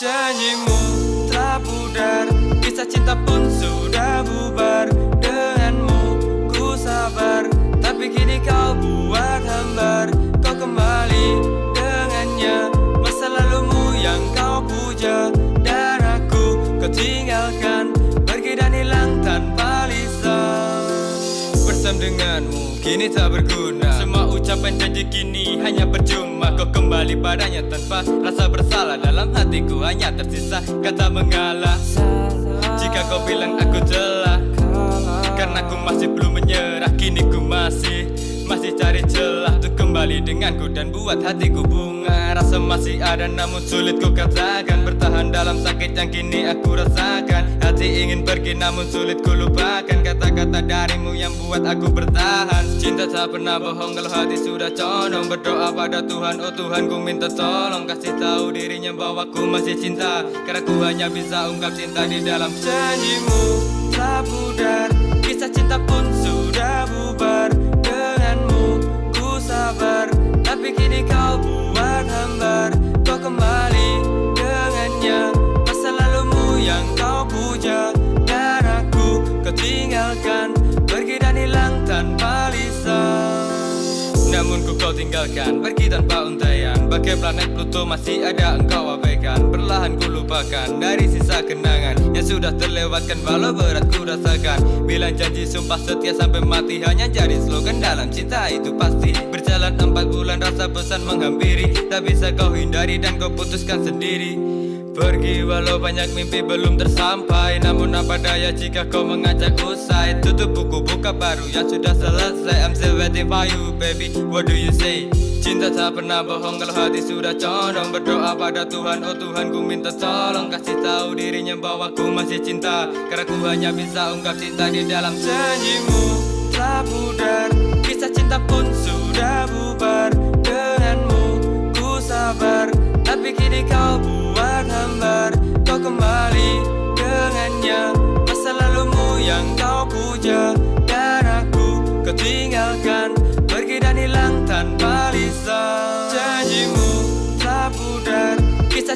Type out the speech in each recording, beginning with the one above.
de ânimo. Bersama denganmu kini tak berguna. Semua ucapan janji kini hanya percuma. Kau kembali padanya tanpa rasa bersalah. Dalam hatiku hanya tersisa kata mengalah. Jika kau bilang aku telah Karena aku masih belum menyerah Kini ku masih masih cari celah untuk kembali denganku Dan buat hatiku bunga. Rasa masih ada namun sulit ku katakan. Bertahan dalam sakit yang kini aku rasakan Hati ingin pergi namun sulit ku lupakan Kata-kata darimu yang buat aku bertahan. Cinta tak pernah bohong kalau hati sudah condong. Berdoa pada Tuhan, oh Tuhan ku minta tolong. Kasih tahu dirinya bahwa ku masih cinta. Karena ku hanya bisa ungkap cinta di dalam janjimu. Tak pudar Kisah cinta ku kau tinggalkan. Pergi tanpa untaian Bagai planet Pluto masih ada engkau abaikan. Perlahan ku lupakan Dari sisa kenangan Yang sudah terlewatkan Walau berat ku rasakan. Bilang janji sumpah setia sampai mati Hanya jadi slogan dalam cinta itu pasti. Berjalan empat bulan rasa pesan menghampiri. Tak bisa kau hindari dan kau putuskan sendiri Pergi walau banyak mimpi belum tersampai. Namun apa daya jika kau mengajak usai? Tutup buku buka baru yang sudah selesai. I'm still waiting for you baby. What do you say? Cinta tak pernah bohong kalau hati sudah condong. Berdoa pada Tuhan, oh Tuhan ku minta tolong. Kasih tahu dirinya bahwa ku masih cinta. Karena ku hanya bisa ungkap cinta di dalam janjimu Telah pudar, kisah cinta pun sudah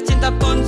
cinta pun